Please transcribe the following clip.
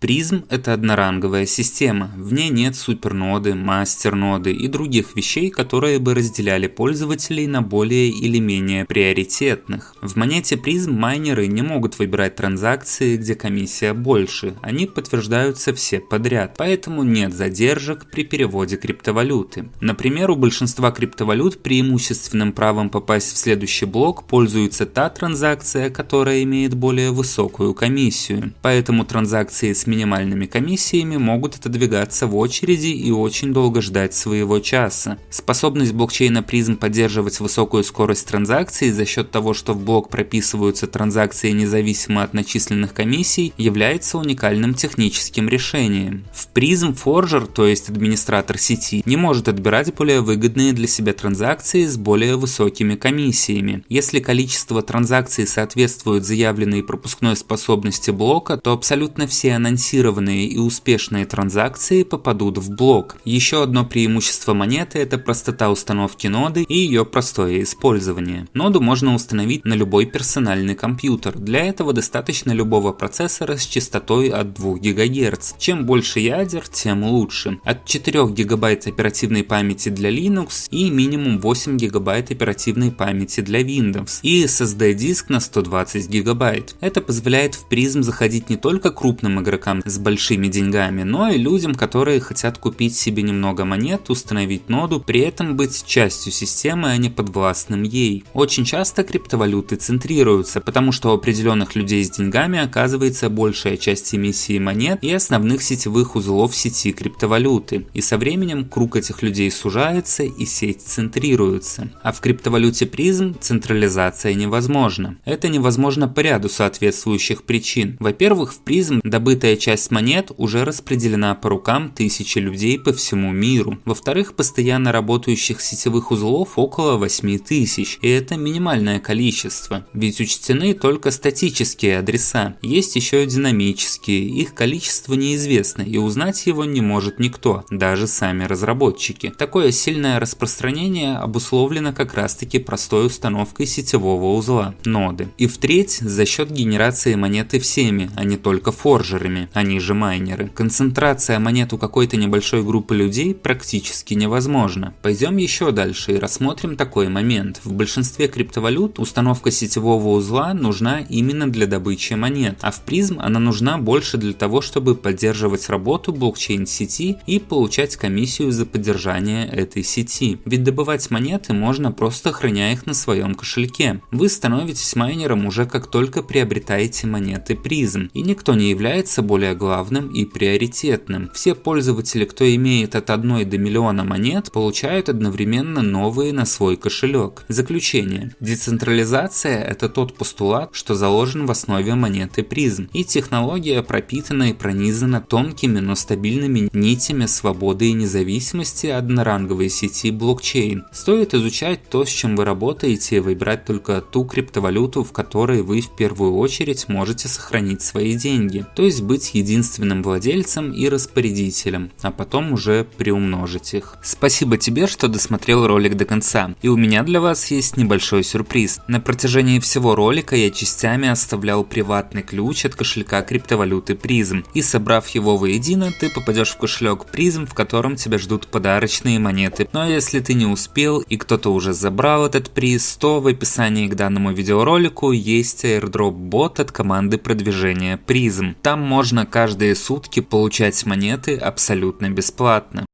Призм – это одноранговая система, в ней нет суперноды, мастерноды и других вещей, которые бы разделяли пользователей на более или менее приоритетных. В монете призм майнеры не могут выбирать транзакции, где комиссия больше, они подтверждаются все подряд, поэтому нет задержек при переводе криптовалюты. Например, у большинства криптовалют преимущественным правом попасть в следующий блок пользуется та транзакция, которая имеет более высокую комиссию, поэтому транзакции с минимальными комиссиями могут отодвигаться в очереди и очень долго ждать своего часа. Способность блокчейна призм поддерживать высокую скорость транзакций за счет того, что в блок прописываются транзакции независимо от начисленных комиссий, является уникальным техническим решением. В призм форжер, то есть администратор сети, не может отбирать более выгодные для себя транзакции с более высокими комиссиями. Если количество транзакций соответствует заявленной пропускной способности блока, то абсолютно все анонсированные сбалансированные и успешные транзакции попадут в блок. Еще одно преимущество монеты – это простота установки ноды и ее простое использование. Ноду можно установить на любой персональный компьютер. Для этого достаточно любого процессора с частотой от 2 ГГц. Чем больше ядер, тем лучше. От 4 ГБ оперативной памяти для Linux и минимум 8 ГБ оперативной памяти для Windows. И SSD-диск на 120 ГБ. Это позволяет в призм заходить не только крупным игрокам, игрокам с большими деньгами, но и людям, которые хотят купить себе немного монет, установить ноду, при этом быть частью системы, а не подвластным ей. Очень часто криптовалюты центрируются, потому что у определенных людей с деньгами оказывается большая часть эмиссии монет и основных сетевых узлов сети криптовалюты. И со временем круг этих людей сужается и сеть центрируется. А в криптовалюте призм централизация невозможна. Это невозможно по ряду соответствующих причин. Во-первых, в призм добытая часть монет уже распределена по рукам тысячи людей по всему миру. Во-вторых, постоянно работающих сетевых узлов около 8 тысяч, и это минимальное количество, ведь учтены только статические адреса, есть еще и динамические, их количество неизвестно, и узнать его не может никто, даже сами разработчики. Такое сильное распространение обусловлено как раз таки простой установкой сетевого узла, ноды. И в-треть, за счет генерации монеты всеми, а не только форжерами они же майнеры. Концентрация монет у какой-то небольшой группы людей практически невозможна. Пойдем еще дальше и рассмотрим такой момент. В большинстве криптовалют установка сетевого узла нужна именно для добычи монет, а в призм она нужна больше для того, чтобы поддерживать работу блокчейн-сети и получать комиссию за поддержание этой сети. Ведь добывать монеты можно просто храня их на своем кошельке. Вы становитесь майнером уже как только приобретаете монеты призм, и никто не является более главным и приоритетным. Все пользователи, кто имеет от 1 до миллиона монет, получают одновременно новые на свой кошелек. Заключение. Децентрализация – это тот постулат, что заложен в основе монеты призм, и технология пропитана и пронизана тонкими, но стабильными нитями свободы и независимости одноранговой сети блокчейн. Стоит изучать то, с чем вы работаете, и выбирать только ту криптовалюту, в которой вы в первую очередь можете сохранить свои деньги, то есть быть быть единственным владельцем и распорядителем, а потом уже приумножить их. Спасибо тебе, что досмотрел ролик до конца. И у меня для вас есть небольшой сюрприз. На протяжении всего ролика я частями оставлял приватный ключ от кошелька криптовалюты призм. И собрав его воедино, ты попадешь в кошелек призм, в котором тебя ждут подарочные монеты. Но если ты не успел и кто-то уже забрал этот приз, то в описании к данному видеоролику есть airdrop бот от команды продвижения призм. Там можно можно каждые сутки получать монеты абсолютно бесплатно.